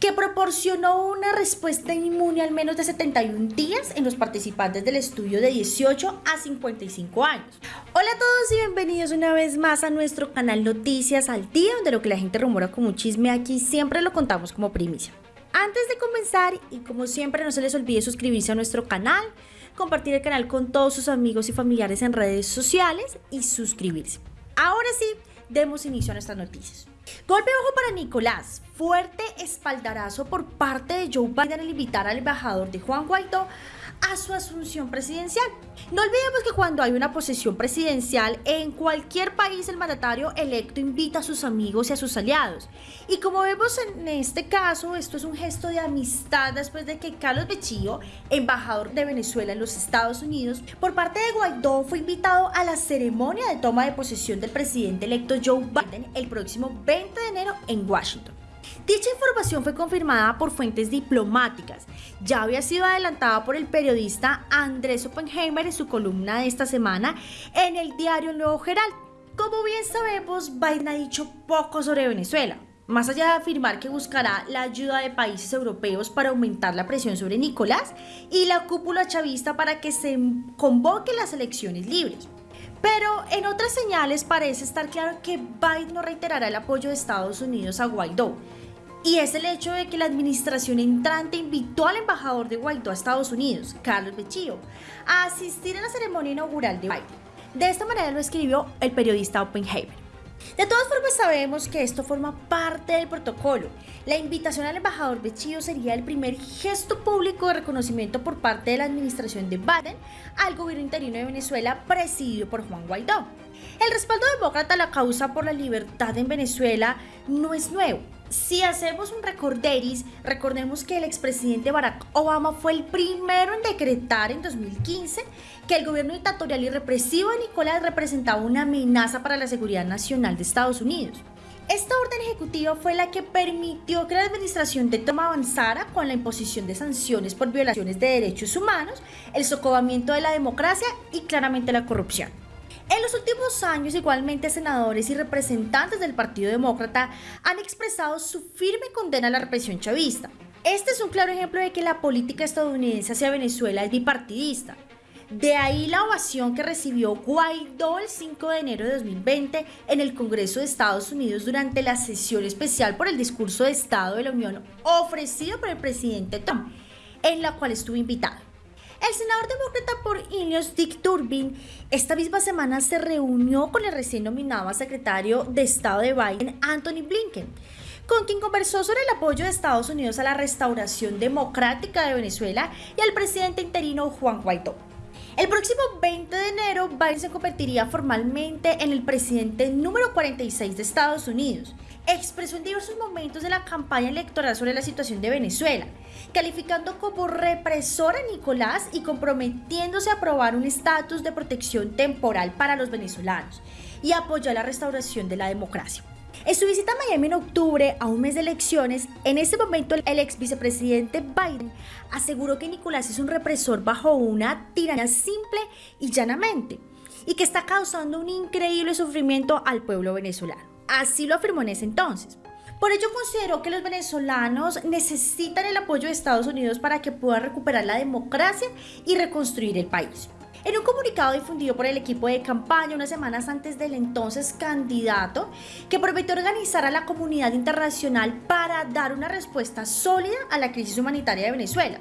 que proporcionó una respuesta inmune al menos de 71 días en los participantes del estudio de 18 a 55 años. Hola a todos y bienvenidos una vez más a nuestro canal Noticias al Día, donde lo que la gente rumora como chisme aquí siempre lo contamos como primicia. Antes de comenzar, y como siempre no se les olvide suscribirse a nuestro canal, compartir el canal con todos sus amigos y familiares en redes sociales y suscribirse. Ahora sí, demos inicio a nuestras noticias. Golpe bajo para Nicolás. Fuerte espaldarazo por parte de Joe Biden al invitar al embajador de Juan Guaidó a su asunción presidencial. No olvidemos que cuando hay una posesión presidencial en cualquier país el mandatario electo invita a sus amigos y a sus aliados. Y como vemos en este caso, esto es un gesto de amistad después de que Carlos Bechillo, embajador de Venezuela en los Estados Unidos, por parte de Guaidó fue invitado a la ceremonia de toma de posesión del presidente electo Joe Biden el próximo 20 de enero en Washington. Dicha información fue confirmada por fuentes diplomáticas. Ya había sido adelantada por el periodista Andrés Oppenheimer en su columna de esta semana en el diario Nuevo Herald. Como bien sabemos, Biden ha dicho poco sobre Venezuela. Más allá de afirmar que buscará la ayuda de países europeos para aumentar la presión sobre Nicolás y la cúpula chavista para que se convoquen las elecciones libres. Pero en otras señales parece estar claro que Biden no reiterará el apoyo de Estados Unidos a Guaidó, y es el hecho de que la administración entrante invitó al embajador de Guaidó a Estados Unidos, Carlos Bechillo, a asistir a la ceremonia inaugural de Biden. De esta manera lo escribió el periodista Oppenheimer. De todas formas sabemos que esto forma parte del protocolo. La invitación al embajador Bechillo sería el primer gesto público de reconocimiento por parte de la administración de Biden al gobierno interino de Venezuela presidido por Juan Guaidó. El respaldo demócrata a la causa por la libertad en Venezuela no es nuevo. Si hacemos un recorderis, recordemos que el expresidente Barack Obama fue el primero en decretar en 2015 que el gobierno dictatorial y represivo de Nicolás representaba una amenaza para la seguridad nacional de Estados Unidos. Esta orden ejecutiva fue la que permitió que la administración de Trump avanzara con la imposición de sanciones por violaciones de derechos humanos, el socavamiento de la democracia y claramente la corrupción. En los últimos años, igualmente, senadores y representantes del Partido Demócrata han expresado su firme condena a la represión chavista. Este es un claro ejemplo de que la política estadounidense hacia Venezuela es bipartidista. De ahí la ovación que recibió Guaidó el 5 de enero de 2020 en el Congreso de Estados Unidos durante la sesión especial por el discurso de Estado de la Unión ofrecido por el presidente Trump, en la cual estuvo invitado. El senador demócrata por Illinois, Dick Durbin, esta misma semana se reunió con el recién nominado secretario de Estado de Biden, Anthony Blinken, con quien conversó sobre el apoyo de Estados Unidos a la restauración democrática de Venezuela y al presidente interino Juan Guaidó. El próximo 20 de enero, Biden se convertiría formalmente en el presidente número 46 de Estados Unidos expresó en diversos momentos de la campaña electoral sobre la situación de Venezuela, calificando como represor a Nicolás y comprometiéndose a aprobar un estatus de protección temporal para los venezolanos y apoyó la restauración de la democracia. En su visita a Miami en octubre, a un mes de elecciones, en ese momento el ex vicepresidente Biden aseguró que Nicolás es un represor bajo una tiranía simple y llanamente, y que está causando un increíble sufrimiento al pueblo venezolano. Así lo afirmó en ese entonces. Por ello consideró que los venezolanos necesitan el apoyo de Estados Unidos para que puedan recuperar la democracia y reconstruir el país. En un comunicado difundido por el equipo de campaña unas semanas antes del entonces candidato, que prometió organizar a la comunidad internacional para dar una respuesta sólida a la crisis humanitaria de Venezuela.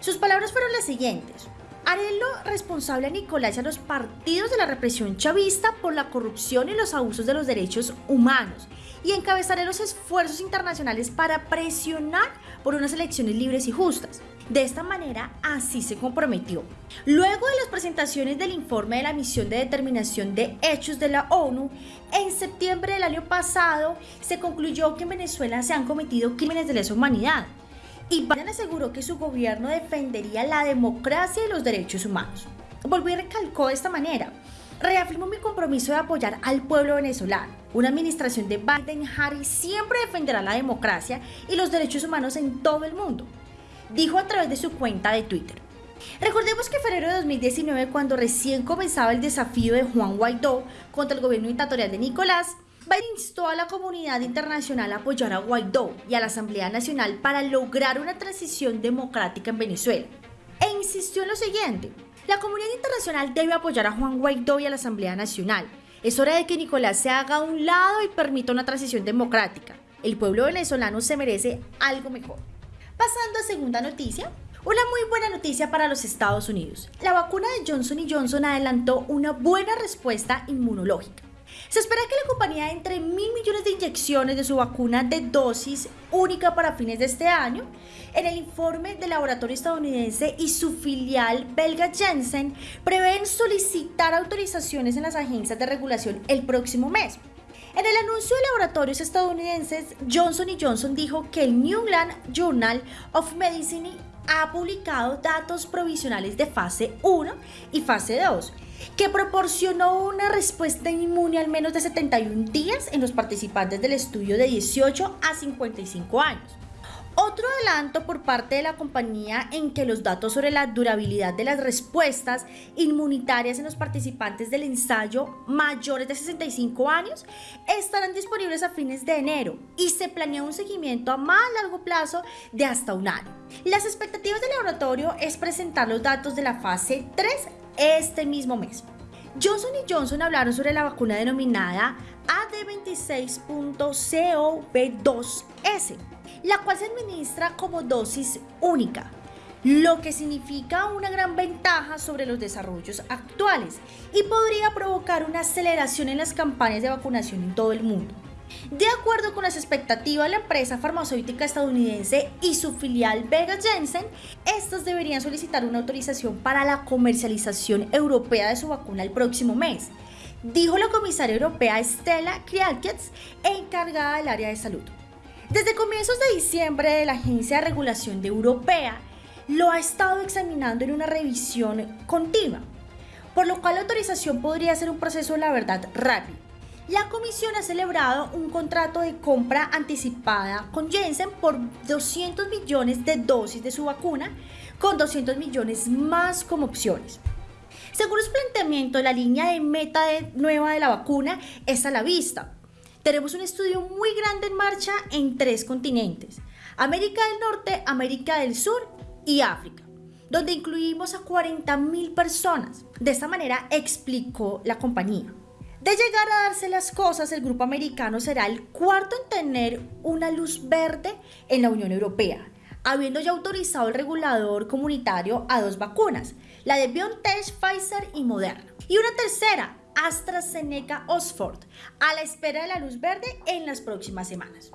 Sus palabras fueron las siguientes. Haré lo responsable a Nicolás y a los partidos de la represión chavista por la corrupción y los abusos de los derechos humanos y encabezaré los esfuerzos internacionales para presionar por unas elecciones libres y justas. De esta manera, así se comprometió. Luego de las presentaciones del informe de la misión de determinación de hechos de la ONU, en septiembre del año pasado se concluyó que en Venezuela se han cometido crímenes de lesa humanidad y Biden aseguró que su gobierno defendería la democracia y los derechos humanos. Volvió y recalcó de esta manera. Reafirmo mi compromiso de apoyar al pueblo venezolano. Una administración de Biden-Harris siempre defenderá la democracia y los derechos humanos en todo el mundo, dijo a través de su cuenta de Twitter. Recordemos que en febrero de 2019, cuando recién comenzaba el desafío de Juan Guaidó contra el gobierno dictatorial de Nicolás, Biden instó a la comunidad internacional a apoyar a Guaidó y a la Asamblea Nacional para lograr una transición democrática en Venezuela. E insistió en lo siguiente, la comunidad internacional debe apoyar a Juan Guaidó y a la Asamblea Nacional. Es hora de que Nicolás se haga a un lado y permita una transición democrática. El pueblo venezolano se merece algo mejor. Pasando a segunda noticia, una muy buena noticia para los Estados Unidos. La vacuna de Johnson Johnson adelantó una buena respuesta inmunológica. Se espera que la compañía entre mil millones de inyecciones de su vacuna de dosis única para fines de este año. En el informe del laboratorio estadounidense y su filial belga Janssen prevén solicitar autorizaciones en las agencias de regulación el próximo mes. En el anuncio de laboratorios estadounidenses, Johnson Johnson dijo que el New England Journal of Medicine ha publicado datos provisionales de fase 1 y fase 2 que proporcionó una respuesta inmune al menos de 71 días en los participantes del estudio de 18 a 55 años. Otro adelanto por parte de la compañía en que los datos sobre la durabilidad de las respuestas inmunitarias en los participantes del ensayo mayores de 65 años estarán disponibles a fines de enero y se planea un seguimiento a más largo plazo de hasta un año. Las expectativas del laboratorio es presentar los datos de la fase 3 este mismo mes. Johnson Johnson hablaron sobre la vacuna denominada AD26.COV2S, la cual se administra como dosis única, lo que significa una gran ventaja sobre los desarrollos actuales y podría provocar una aceleración en las campañas de vacunación en todo el mundo. De acuerdo con las expectativas de la empresa farmacéutica estadounidense y su filial Vega Jensen, estos deberían solicitar una autorización para la comercialización europea de su vacuna el próximo mes, dijo la comisaria europea Stella Krialkets, encargada del área de salud. Desde comienzos de diciembre, de la Agencia de Regulación de Europea lo ha estado examinando en una revisión continua, por lo cual la autorización podría ser un proceso, la verdad, rápido la comisión ha celebrado un contrato de compra anticipada con Jensen por 200 millones de dosis de su vacuna, con 200 millones más como opciones. Según los planteamientos, la línea de meta nueva de la vacuna está a la vista. Tenemos un estudio muy grande en marcha en tres continentes, América del Norte, América del Sur y África donde incluimos a 40.000 personas. De esta manera explicó la compañía. De llegar a darse las cosas, el grupo americano será el cuarto en tener una luz verde en la Unión Europea, habiendo ya autorizado el regulador comunitario a dos vacunas, la de BioNTech, Pfizer y Moderna. Y una tercera, AstraZeneca Oxford, a la espera de la luz verde en las próximas semanas.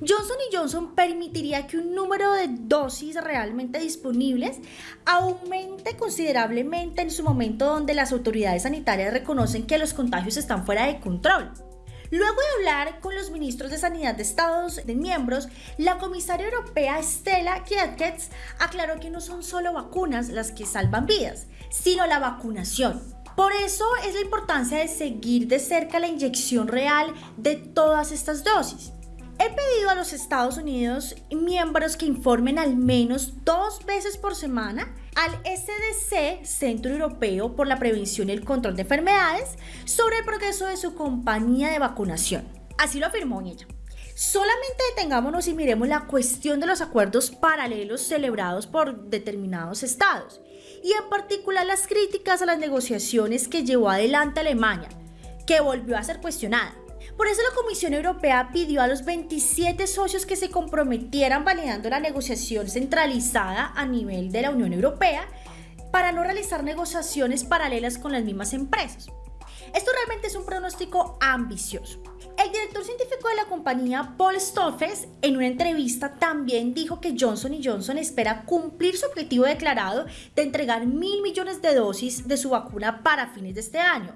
Johnson Johnson permitiría que un número de dosis realmente disponibles aumente considerablemente en su momento donde las autoridades sanitarias reconocen que los contagios están fuera de control. Luego de hablar con los ministros de Sanidad de Estados miembros, la comisaria europea Stella Kyriakides aclaró que no son solo vacunas las que salvan vidas, sino la vacunación. Por eso es la importancia de seguir de cerca la inyección real de todas estas dosis. He pedido a los Estados Unidos miembros que informen al menos dos veces por semana al SDC, Centro Europeo por la Prevención y el Control de Enfermedades, sobre el progreso de su compañía de vacunación. Así lo afirmó ella. Solamente detengámonos y miremos la cuestión de los acuerdos paralelos celebrados por determinados estados, y en particular las críticas a las negociaciones que llevó adelante Alemania, que volvió a ser cuestionada. Por eso la Comisión Europea pidió a los 27 socios que se comprometieran validando la negociación centralizada a nivel de la Unión Europea para no realizar negociaciones paralelas con las mismas empresas. Esto realmente es un pronóstico ambicioso. Director científico de la compañía, Paul Stoffels, en una entrevista también dijo que Johnson Johnson espera cumplir su objetivo declarado de entregar mil millones de dosis de su vacuna para fines de este año,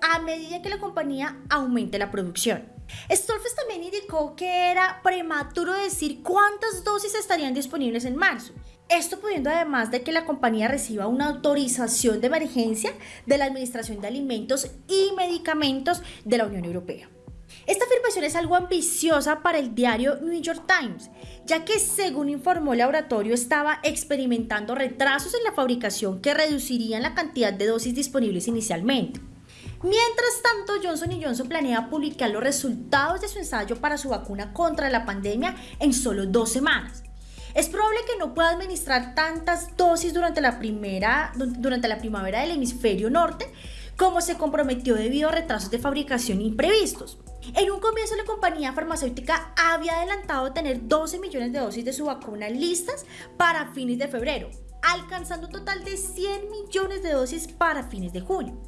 a medida que la compañía aumente la producción. Stolfes también indicó que era prematuro decir cuántas dosis estarían disponibles en marzo. Esto pudiendo además de que la compañía reciba una autorización de emergencia de la Administración de Alimentos y Medicamentos de la Unión Europea. Esta afirmación es algo ambiciosa para el diario New York Times, ya que según informó el laboratorio estaba experimentando retrasos en la fabricación que reducirían la cantidad de dosis disponibles inicialmente. Mientras tanto, Johnson Johnson planea publicar los resultados de su ensayo para su vacuna contra la pandemia en solo dos semanas. Es probable que no pueda administrar tantas dosis durante la, primera, durante la primavera del hemisferio norte como se comprometió debido a retrasos de fabricación imprevistos. En un comienzo la compañía farmacéutica había adelantado tener 12 millones de dosis de su vacuna listas para fines de febrero, alcanzando un total de 100 millones de dosis para fines de junio.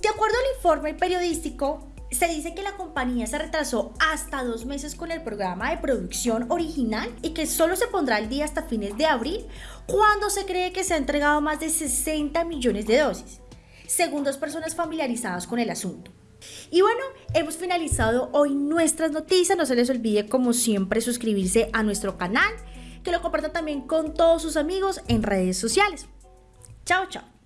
De acuerdo al informe periodístico, se dice que la compañía se retrasó hasta dos meses con el programa de producción original y que solo se pondrá al día hasta fines de abril, cuando se cree que se ha entregado más de 60 millones de dosis, según dos personas familiarizadas con el asunto. Y bueno, hemos finalizado hoy nuestras noticias. No se les olvide, como siempre, suscribirse a nuestro canal, que lo compartan también con todos sus amigos en redes sociales. Chao, chao.